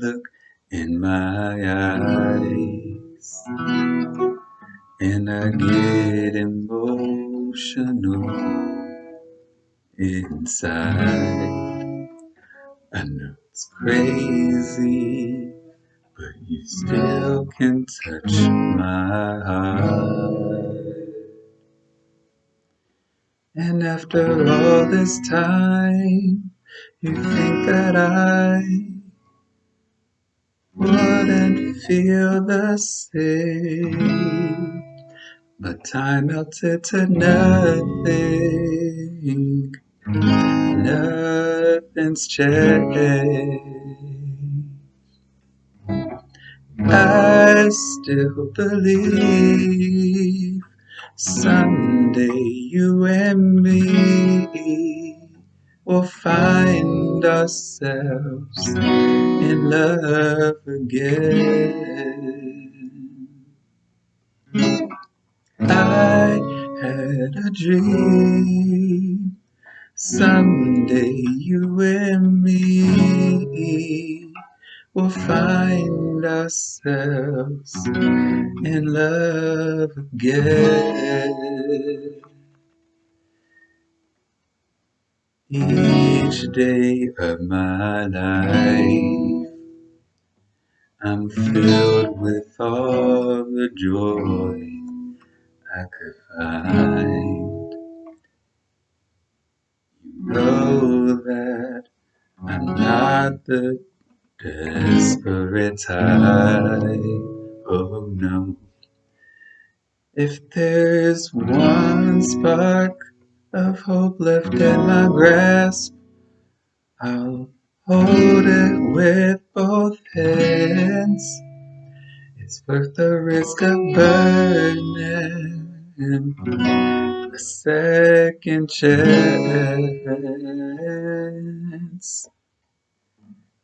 look in my eyes and I get emotional inside. I know it's crazy, but you still can touch my heart. And after all this time, you think that I wouldn't feel the same. But time melted to nothing. Nothing's changed. I still believe someday you and me will find ourselves in love again. I had a dream someday you and me will find ourselves in love again. Each day of my life, I'm filled with all the joy I could find. You know that I'm not the desperate type. Oh no. If there's one spark of hope left in my grasp, I'll hold it with both hands. It's worth the risk of burning a second chance.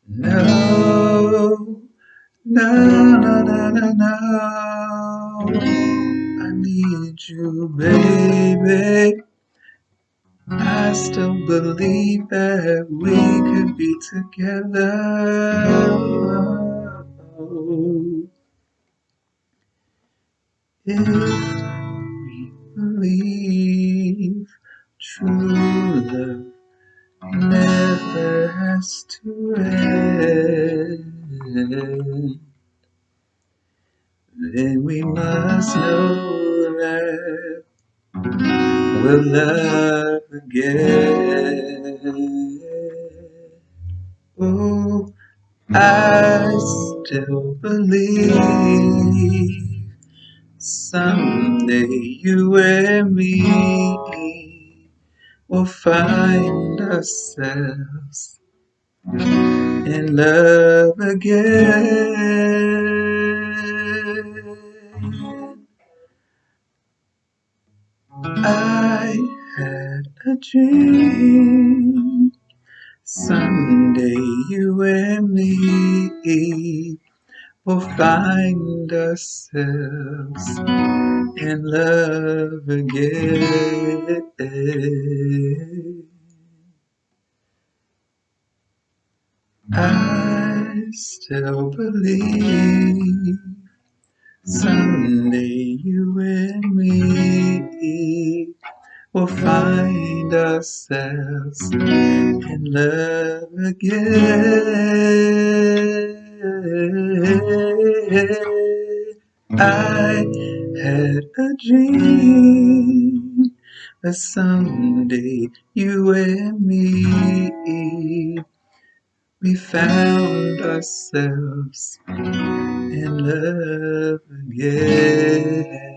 No, no, no, no, no, no. I need you, baby. I still believe that we could be together. If we believe true love never has to end, then we must know that we'll love again. Oh, I still believe someday you and me will find ourselves in love again. A dream someday you and me will find ourselves in love again. I still believe someday you and me will find ourselves in love again. I had a dream that someday you and me we found ourselves in love again.